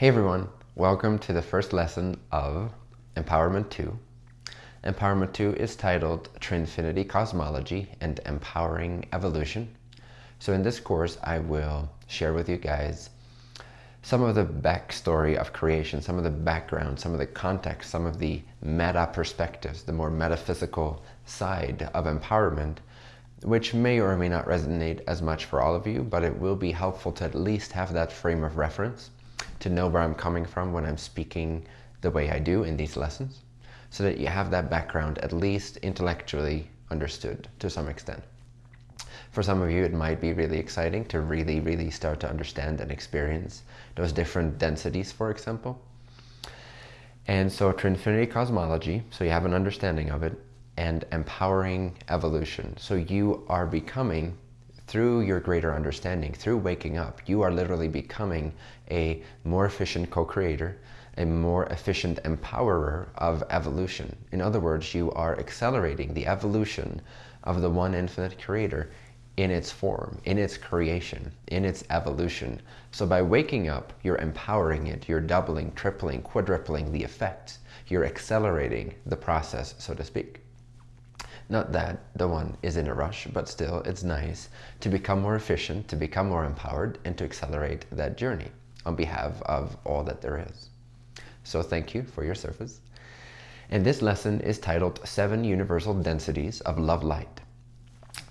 Hey everyone, welcome to the first lesson of Empowerment 2. Empowerment 2 is titled Trinfinity Cosmology and Empowering Evolution. So in this course, I will share with you guys some of the backstory of creation, some of the background, some of the context, some of the meta perspectives, the more metaphysical side of empowerment, which may or may not resonate as much for all of you, but it will be helpful to at least have that frame of reference to know where I'm coming from when I'm speaking the way I do in these lessons so that you have that background at least intellectually understood to some extent. For some of you, it might be really exciting to really, really start to understand and experience those different densities, for example. And so Trinfinity Cosmology, so you have an understanding of it, and empowering evolution. So you are becoming through your greater understanding, through waking up, you are literally becoming a more efficient co-creator, a more efficient empowerer of evolution. In other words, you are accelerating the evolution of the one infinite creator in its form, in its creation, in its evolution. So by waking up, you're empowering it, you're doubling, tripling, quadrupling the effects. You're accelerating the process, so to speak. Not that the one is in a rush, but still it's nice to become more efficient, to become more empowered, and to accelerate that journey on behalf of all that there is. So thank you for your service. And this lesson is titled Seven Universal Densities of Love Light.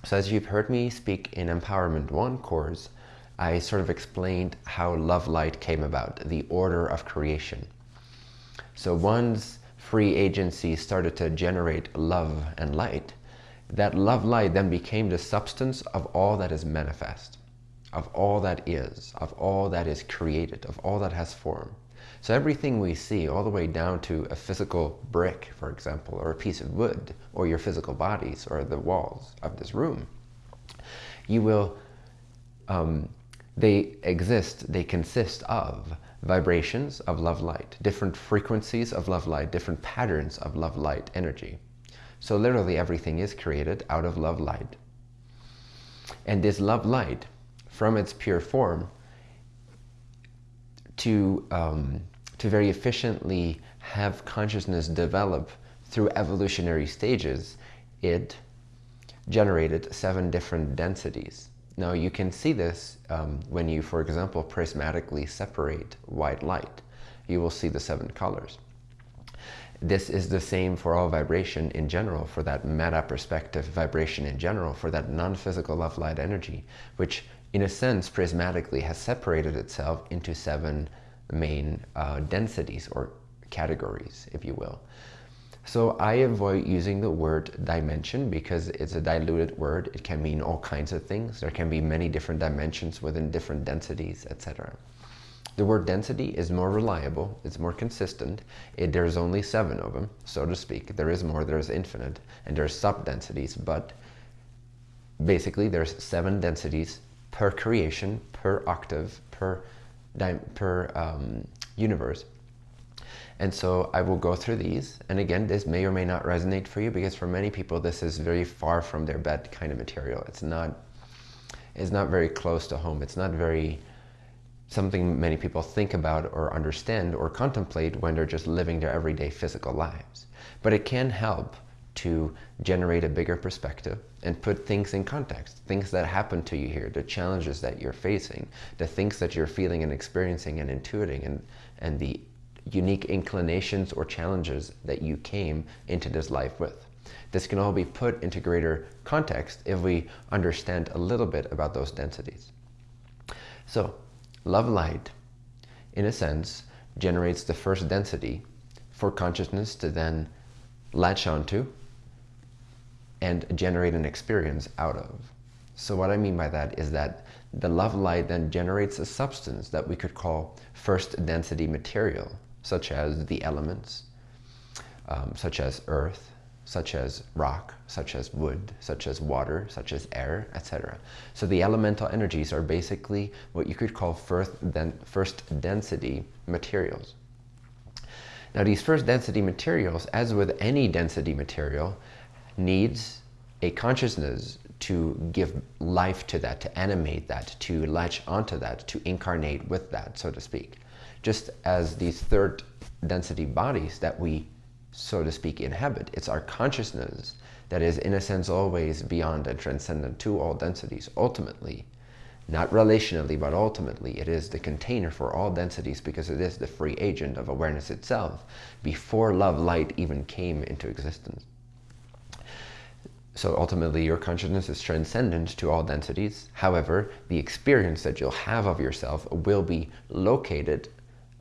So as you've heard me speak in Empowerment 1 course, I sort of explained how love light came about, the order of creation. So once free agency started to generate love and light, that love light then became the substance of all that is manifest, of all that is, of all that is created, of all that has form. So everything we see, all the way down to a physical brick, for example, or a piece of wood, or your physical bodies, or the walls of this room, you will, um, they exist, they consist of vibrations of love light, different frequencies of love light, different patterns of love light energy. So literally everything is created out of love light. And this love light, from its pure form, to, um, to very efficiently have consciousness develop through evolutionary stages, it generated seven different densities. Now you can see this um, when you, for example, prismatically separate white light. You will see the seven colors. This is the same for all vibration in general, for that meta perspective vibration in general, for that non-physical love light energy, which in a sense prismatically has separated itself into seven main uh, densities or categories, if you will. So I avoid using the word dimension because it's a diluted word. It can mean all kinds of things. There can be many different dimensions within different densities, etc. The word density is more reliable, it's more consistent. It, there's only seven of them, so to speak. There is more, there's infinite, and there's sub-densities, but basically there's seven densities per creation, per octave, per, per um, universe. And so I will go through these. And again, this may or may not resonate for you because for many people, this is very far from their bed kind of material. It's not, it's not very close to home. It's not very something many people think about or understand or contemplate when they're just living their everyday physical lives. But it can help to generate a bigger perspective and put things in context, things that happen to you here, the challenges that you're facing, the things that you're feeling and experiencing and intuiting and, and the unique inclinations or challenges that you came into this life with. This can all be put into greater context if we understand a little bit about those densities. So love light, in a sense, generates the first density for consciousness to then latch onto and generate an experience out of. So what I mean by that is that the love light then generates a substance that we could call first density material such as the elements, um, such as earth, such as rock, such as wood, such as water, such as air, etc. So the elemental energies are basically what you could call first, den first density materials. Now these first density materials, as with any density material, needs a consciousness to give life to that, to animate that, to latch onto that, to incarnate with that, so to speak just as these third density bodies that we, so to speak, inhabit. It's our consciousness that is, in a sense, always beyond and transcendent to all densities, ultimately. Not relationally, but ultimately, it is the container for all densities because it is the free agent of awareness itself before love light even came into existence. So ultimately, your consciousness is transcendent to all densities. However, the experience that you'll have of yourself will be located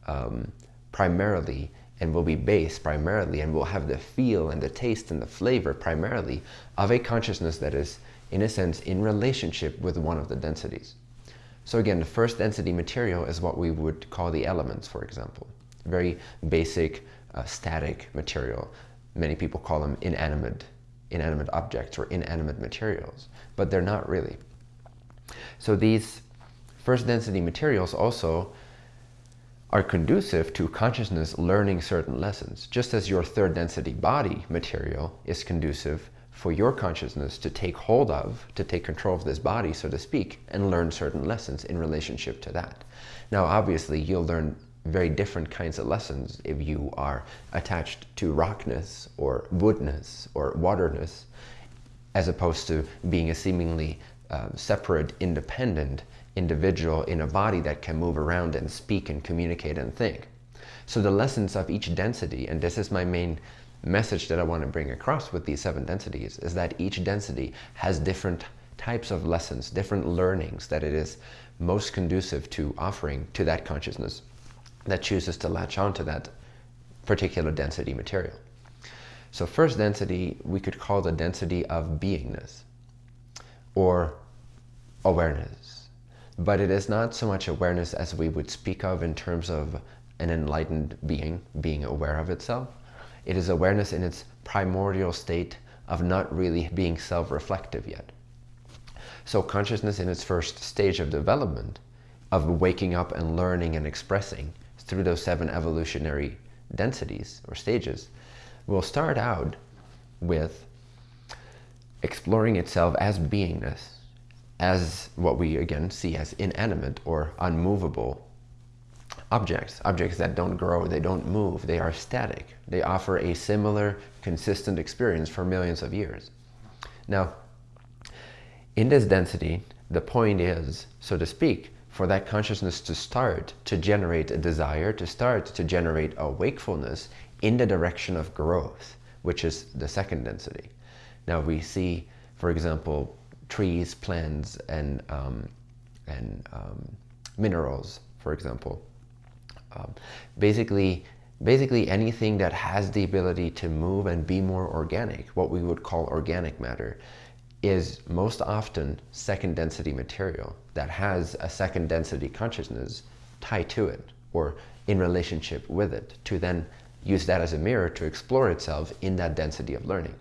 um, primarily and will be based primarily and will have the feel and the taste and the flavor primarily of a consciousness that is, in a sense, in relationship with one of the densities. So again, the first density material is what we would call the elements, for example. Very basic, uh, static material. Many people call them inanimate, inanimate objects or inanimate materials, but they're not really. So these first density materials also are conducive to consciousness learning certain lessons, just as your third density body material is conducive for your consciousness to take hold of, to take control of this body, so to speak, and learn certain lessons in relationship to that. Now, obviously, you'll learn very different kinds of lessons if you are attached to rockness or woodness or waterness, as opposed to being a seemingly uh, separate, independent individual in a body that can move around and speak and communicate and think. So the lessons of each density, and this is my main message that I want to bring across with these seven densities, is that each density has different types of lessons, different learnings that it is most conducive to offering to that consciousness that chooses to latch on to that particular density material. So first density, we could call the density of beingness or awareness but it is not so much awareness as we would speak of in terms of an enlightened being being aware of itself. It is awareness in its primordial state of not really being self-reflective yet. So consciousness in its first stage of development, of waking up and learning and expressing through those seven evolutionary densities or stages, will start out with exploring itself as beingness, as what we again see as inanimate or unmovable objects, objects that don't grow, they don't move, they are static. They offer a similar, consistent experience for millions of years. Now, in this density, the point is, so to speak, for that consciousness to start to generate a desire, to start to generate a wakefulness in the direction of growth, which is the second density. Now we see, for example, trees, plants, and, um, and um, minerals, for example. Um, basically, basically anything that has the ability to move and be more organic, what we would call organic matter, is most often second density material that has a second density consciousness tied to it or in relationship with it to then use that as a mirror to explore itself in that density of learning.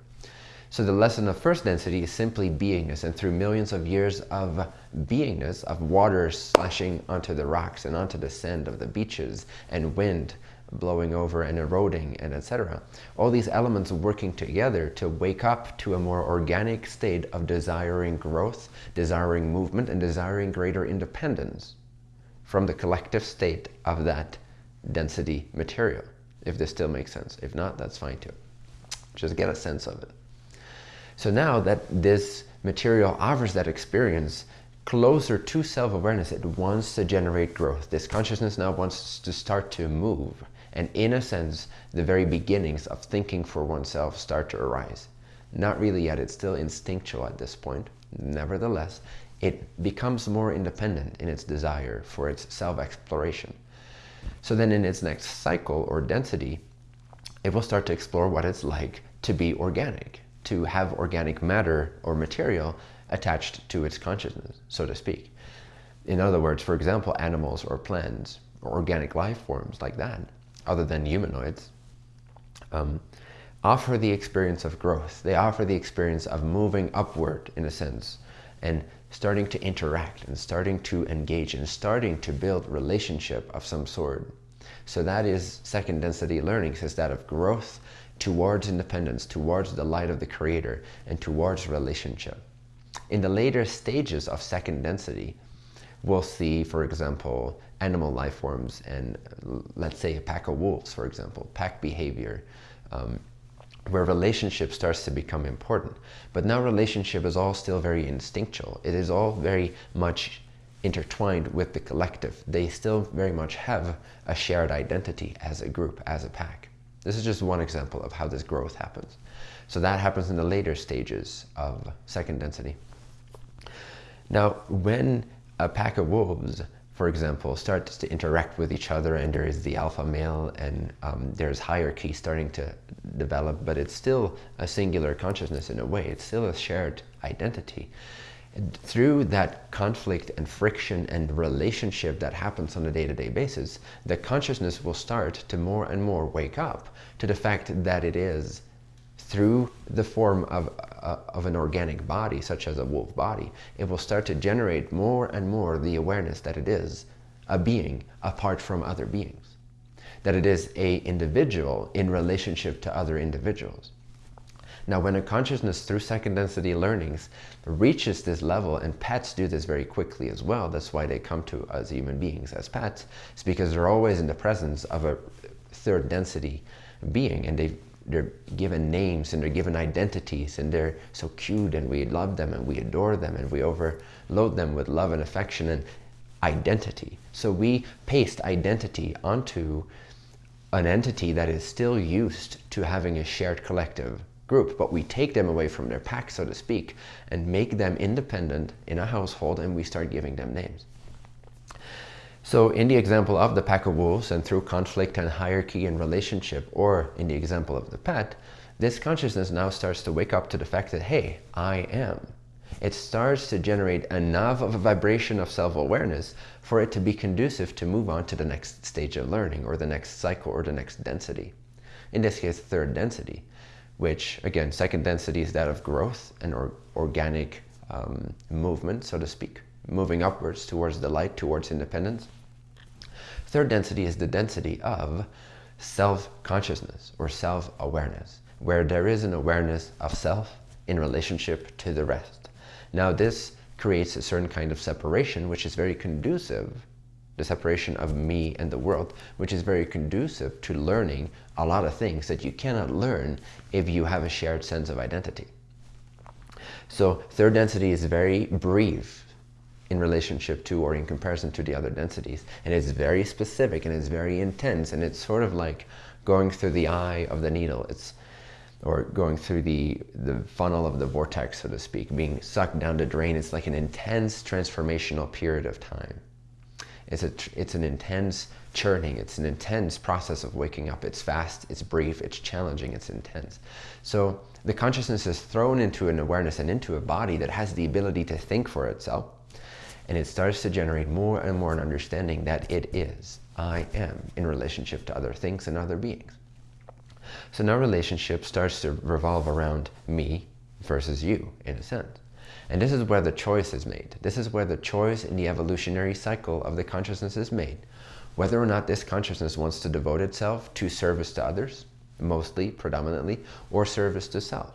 So the lesson of first density is simply beingness. And through millions of years of beingness, of water slashing onto the rocks and onto the sand of the beaches and wind blowing over and eroding and etc. All these elements working together to wake up to a more organic state of desiring growth, desiring movement, and desiring greater independence from the collective state of that density material, if this still makes sense. If not, that's fine too. Just get a sense of it. So now that this material offers that experience closer to self-awareness, it wants to generate growth. This consciousness now wants to start to move. And in a sense, the very beginnings of thinking for oneself start to arise. Not really yet, it's still instinctual at this point. Nevertheless, it becomes more independent in its desire for its self-exploration. So then in its next cycle or density, it will start to explore what it's like to be organic, to have organic matter or material attached to its consciousness, so to speak. In other words, for example, animals or plants or organic life forms like that, other than humanoids, um, offer the experience of growth. They offer the experience of moving upward, in a sense, and starting to interact and starting to engage and starting to build relationship of some sort. So that is second density learning, is that of growth towards independence, towards the light of the creator, and towards relationship. In the later stages of second density, we'll see, for example, animal life forms and let's say a pack of wolves, for example, pack behavior, um, where relationship starts to become important. But now relationship is all still very instinctual. It is all very much intertwined with the collective. They still very much have a shared identity as a group, as a pack. This is just one example of how this growth happens. So that happens in the later stages of second density. Now, when a pack of wolves, for example, starts to interact with each other and there is the alpha male and um, there's hierarchy starting to develop, but it's still a singular consciousness in a way. It's still a shared identity. And through that conflict and friction and relationship that happens on a day-to-day -day basis, the consciousness will start to more and more wake up to the fact that it is through the form of, uh, of an organic body, such as a wolf body, it will start to generate more and more the awareness that it is a being apart from other beings. That it is a individual in relationship to other individuals. Now, when a consciousness through second density learnings reaches this level, and pets do this very quickly as well, that's why they come to us human beings as pets, it's because they're always in the presence of a third density being and they they're given names and they're given identities and they're so cute and we love them and we adore them and we overload them with love and affection and identity. So we paste identity onto an entity that is still used to having a shared collective group, but we take them away from their pack, so to speak, and make them independent in a household and we start giving them names. So in the example of the pack of wolves and through conflict and hierarchy and relationship, or in the example of the pet, this consciousness now starts to wake up to the fact that, hey, I am. It starts to generate enough of a vibration of self-awareness for it to be conducive to move on to the next stage of learning or the next cycle or the next density. In this case, third density, which again, second density is that of growth and or organic um, movement, so to speak, moving upwards towards the light, towards independence. Third density is the density of self-consciousness or self-awareness, where there is an awareness of self in relationship to the rest. Now this creates a certain kind of separation, which is very conducive, the separation of me and the world, which is very conducive to learning a lot of things that you cannot learn if you have a shared sense of identity. So third density is very brief in relationship to or in comparison to the other densities. And it's very specific and it's very intense and it's sort of like going through the eye of the needle. It's or going through the, the funnel of the vortex, so to speak, being sucked down the drain. It's like an intense transformational period of time. It's, a, it's an intense churning. It's an intense process of waking up. It's fast, it's brief, it's challenging, it's intense. So the consciousness is thrown into an awareness and into a body that has the ability to think for itself, and it starts to generate more and more an understanding that it is, I am, in relationship to other things and other beings. So now relationship starts to revolve around me versus you, in a sense. And this is where the choice is made. This is where the choice in the evolutionary cycle of the consciousness is made. Whether or not this consciousness wants to devote itself to service to others, mostly, predominantly, or service to self.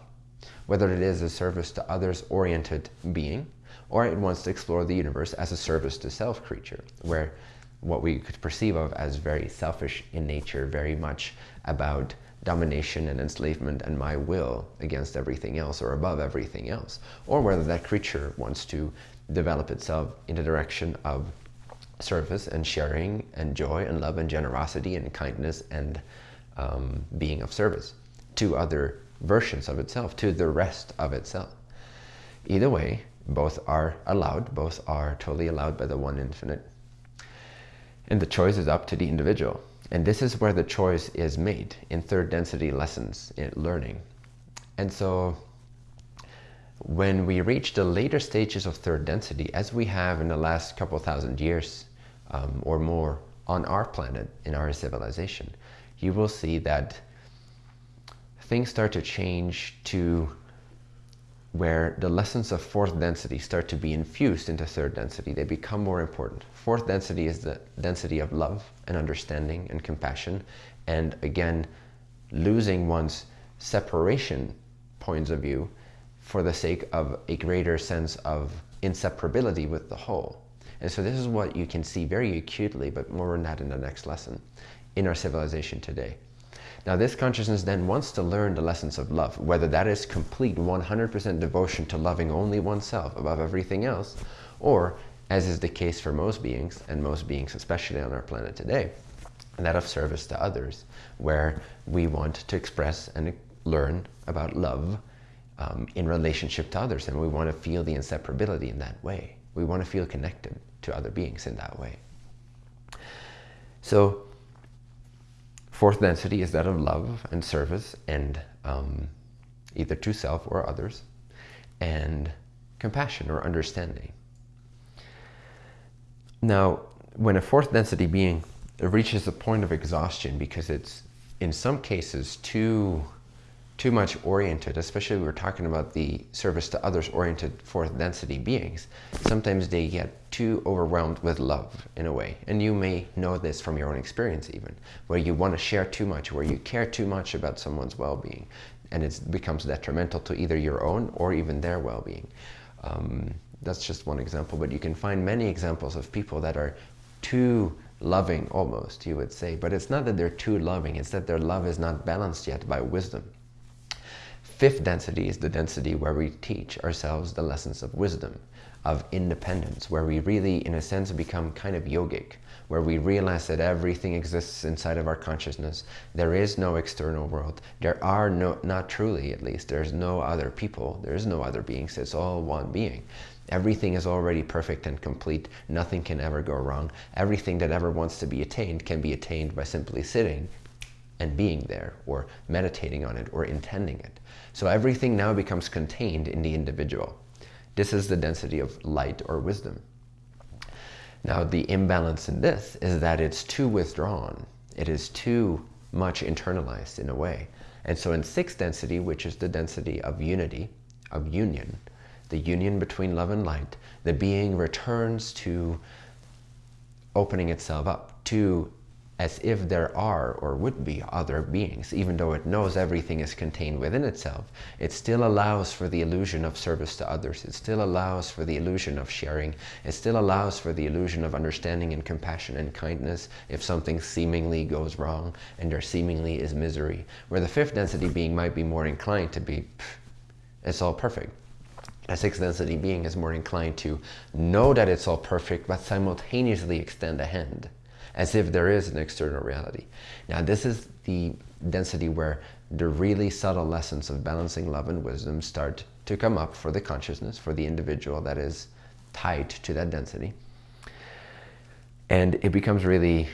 Whether it is a service to others-oriented being, or it wants to explore the universe as a service to self creature, where what we could perceive of as very selfish in nature, very much about domination and enslavement and my will against everything else or above everything else, or whether that creature wants to develop itself in the direction of service and sharing and joy and love and generosity and kindness and um, being of service to other versions of itself, to the rest of itself. Either way, both are allowed, both are totally allowed by the one infinite. And the choice is up to the individual. And this is where the choice is made in third density lessons in learning. And so when we reach the later stages of third density, as we have in the last couple thousand years um, or more on our planet, in our civilization, you will see that things start to change to where the lessons of fourth density start to be infused into third density. They become more important. Fourth density is the density of love and understanding and compassion. And again, losing one's separation points of view for the sake of a greater sense of inseparability with the whole. And so this is what you can see very acutely, but more on that in the next lesson, in our civilization today. Now this consciousness then wants to learn the lessons of love, whether that is complete 100% devotion to loving only oneself above everything else, or as is the case for most beings, and most beings especially on our planet today, that of service to others, where we want to express and learn about love um, in relationship to others, and we want to feel the inseparability in that way. We want to feel connected to other beings in that way. So Fourth density is that of love and service and um, either to self or others and compassion or understanding. Now, when a fourth density being reaches a point of exhaustion because it's in some cases too too much oriented, especially we're talking about the service to others oriented fourth density beings, sometimes they get too overwhelmed with love in a way. And you may know this from your own experience even, where you want to share too much, where you care too much about someone's well-being, and it becomes detrimental to either your own or even their well-being. Um, that's just one example, but you can find many examples of people that are too loving almost, you would say. But it's not that they're too loving, it's that their love is not balanced yet by wisdom. Fifth density is the density where we teach ourselves the lessons of wisdom, of independence, where we really, in a sense, become kind of yogic, where we realize that everything exists inside of our consciousness. There is no external world. There are no, not truly at least, there's no other people. There is no other beings. It's all one being. Everything is already perfect and complete. Nothing can ever go wrong. Everything that ever wants to be attained can be attained by simply sitting and being there or meditating on it or intending it. So everything now becomes contained in the individual. This is the density of light or wisdom. Now the imbalance in this is that it's too withdrawn. It is too much internalized in a way. And so in sixth density, which is the density of unity, of union, the union between love and light, the being returns to opening itself up, to as if there are or would be other beings. Even though it knows everything is contained within itself, it still allows for the illusion of service to others. It still allows for the illusion of sharing. It still allows for the illusion of understanding and compassion and kindness if something seemingly goes wrong and there seemingly is misery. Where the fifth density being might be more inclined to be, it's all perfect. A sixth density being is more inclined to know that it's all perfect, but simultaneously extend a hand as if there is an external reality. Now this is the density where the really subtle lessons of balancing love and wisdom start to come up for the consciousness, for the individual that is tied to that density. And it becomes really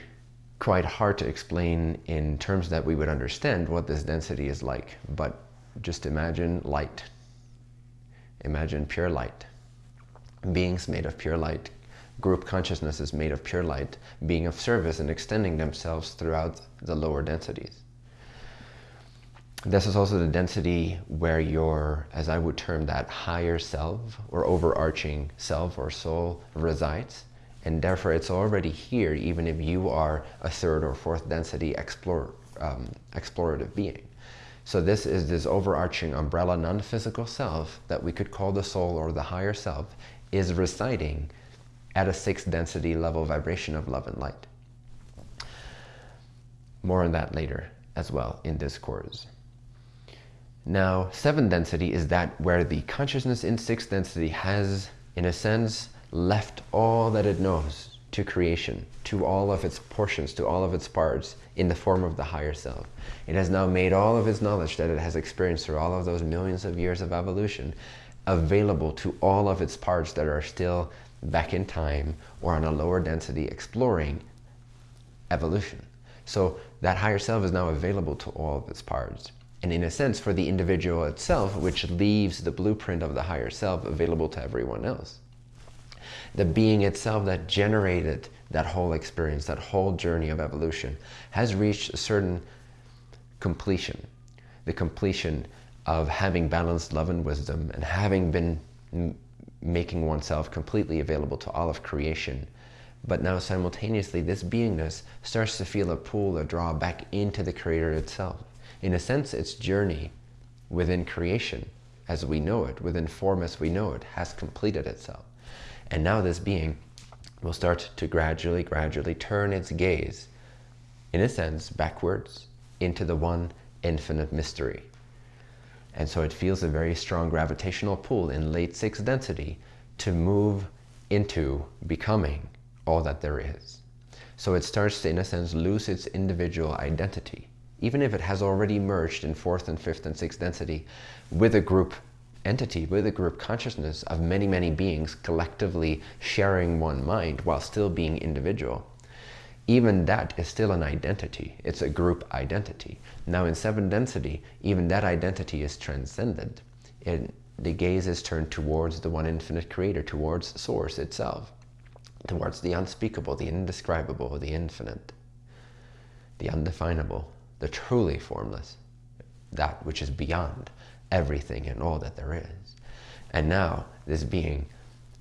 quite hard to explain in terms that we would understand what this density is like. But just imagine light. Imagine pure light. Beings made of pure light group consciousness is made of pure light, being of service and extending themselves throughout the lower densities. This is also the density where your, as I would term that, higher self or overarching self or soul resides. And therefore it's already here, even if you are a third or fourth density explore, um, explorative being. So this is this overarching umbrella non-physical self that we could call the soul or the higher self is residing at a sixth density level vibration of love and light. More on that later as well in this course. Now, seventh density is that where the consciousness in sixth density has, in a sense, left all that it knows to creation, to all of its portions, to all of its parts in the form of the higher self. It has now made all of its knowledge that it has experienced through all of those millions of years of evolution available to all of its parts that are still back in time or on a lower density exploring evolution. So that higher self is now available to all of its parts. And in a sense, for the individual itself, which leaves the blueprint of the higher self available to everyone else. The being itself that generated that whole experience, that whole journey of evolution, has reached a certain completion. The completion of having balanced love and wisdom and having been making oneself completely available to all of creation. But now simultaneously, this beingness starts to feel a pull, a draw back into the Creator itself. In a sense, its journey within creation, as we know it, within form as we know it, has completed itself. And now this being will start to gradually, gradually turn its gaze, in a sense, backwards into the one infinite mystery. And so it feels a very strong gravitational pull in late sixth density to move into becoming all that there is. So it starts to, in a sense, lose its individual identity, even if it has already merged in fourth and fifth and sixth density with a group entity, with a group consciousness of many, many beings collectively sharing one mind while still being individual. Even that is still an identity. It's a group identity. Now in seven density, even that identity is transcended. It, the gaze is turned towards the one infinite creator, towards source itself, towards the unspeakable, the indescribable, the infinite, the undefinable, the truly formless, that which is beyond everything and all that there is. And now this being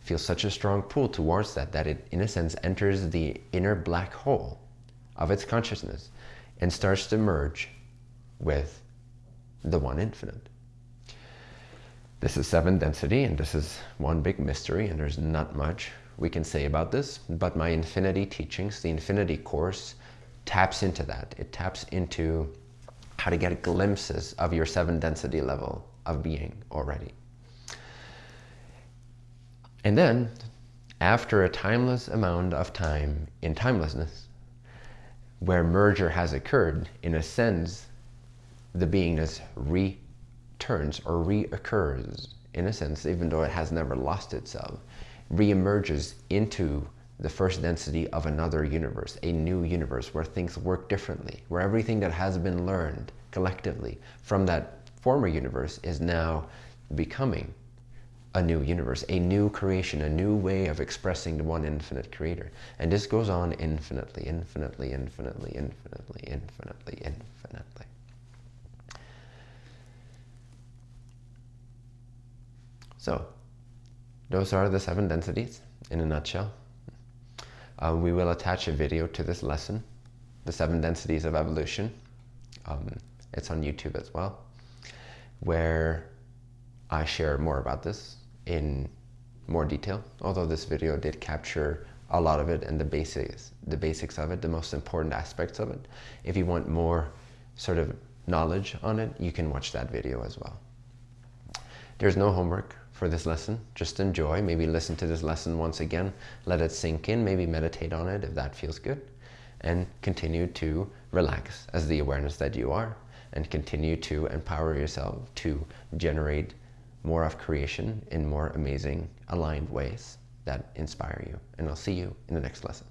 feels such a strong pull towards that, that it, in a sense, enters the inner black hole of its consciousness and starts to merge with the one infinite. This is seven density, and this is one big mystery, and there's not much we can say about this, but my infinity teachings, the infinity course, taps into that. It taps into how to get glimpses of your seven density level of being already. And then, after a timeless amount of time in timelessness, where merger has occurred, in a sense, the beingness returns or reoccurs, in a sense, even though it has never lost itself, reemerges into the first density of another universe, a new universe where things work differently, where everything that has been learned collectively from that former universe is now becoming a new universe, a new creation, a new way of expressing the one infinite creator. And this goes on infinitely, infinitely, infinitely, infinitely, infinitely, infinitely. So, those are the seven densities in a nutshell. Uh, we will attach a video to this lesson, the seven densities of evolution. Um, it's on YouTube as well, where I share more about this in more detail. Although this video did capture a lot of it and the basics, the basics of it, the most important aspects of it. If you want more sort of knowledge on it, you can watch that video as well. There's no homework for this lesson. Just enjoy, maybe listen to this lesson once again, let it sink in, maybe meditate on it if that feels good, and continue to relax as the awareness that you are, and continue to empower yourself to generate more of creation in more amazing, aligned ways that inspire you. And I'll see you in the next lesson.